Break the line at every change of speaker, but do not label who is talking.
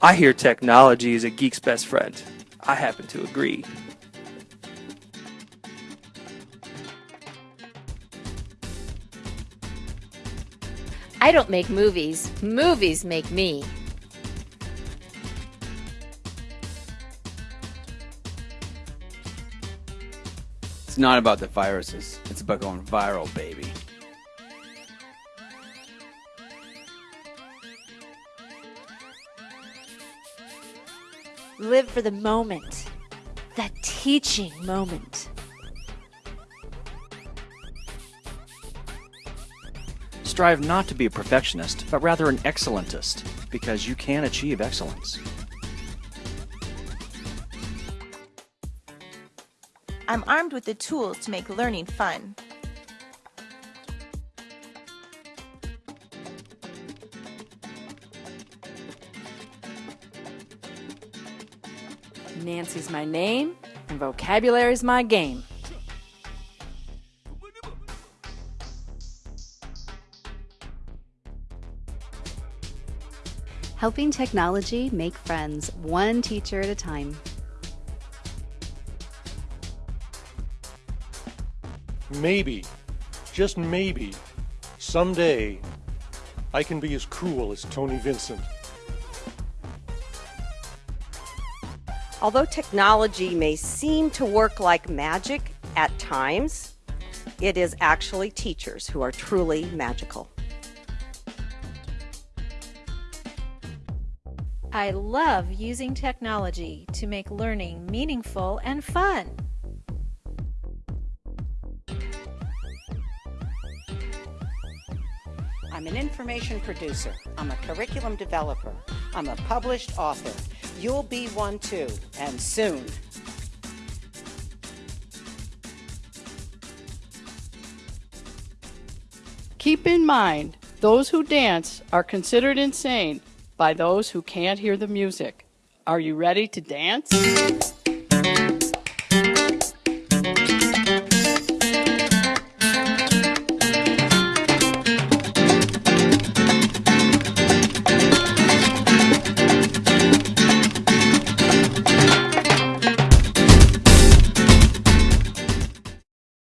I hear technology is a geek's best friend. I happen to agree.
I don't make movies, movies make me.
It's not about the viruses, it's about going viral, baby.
Live for the moment, the teaching moment.
Strive not to be a perfectionist, but rather an excellentist, because you can achieve excellence.
I'm armed with the tools to make learning fun.
Nancy's my name, and vocabulary's my game.
Helping technology make friends one teacher at a time.
Maybe, just maybe, someday, I can be as cool as Tony Vincent.
Although technology may seem to work like magic at times, it is actually teachers who are truly magical.
I love using technology to make learning meaningful and fun.
I'm an information producer. I'm a curriculum developer. I'm a published author. You'll be one too, and soon.
Keep in mind, those who dance are considered insane by those who can't hear the music. Are you ready to dance?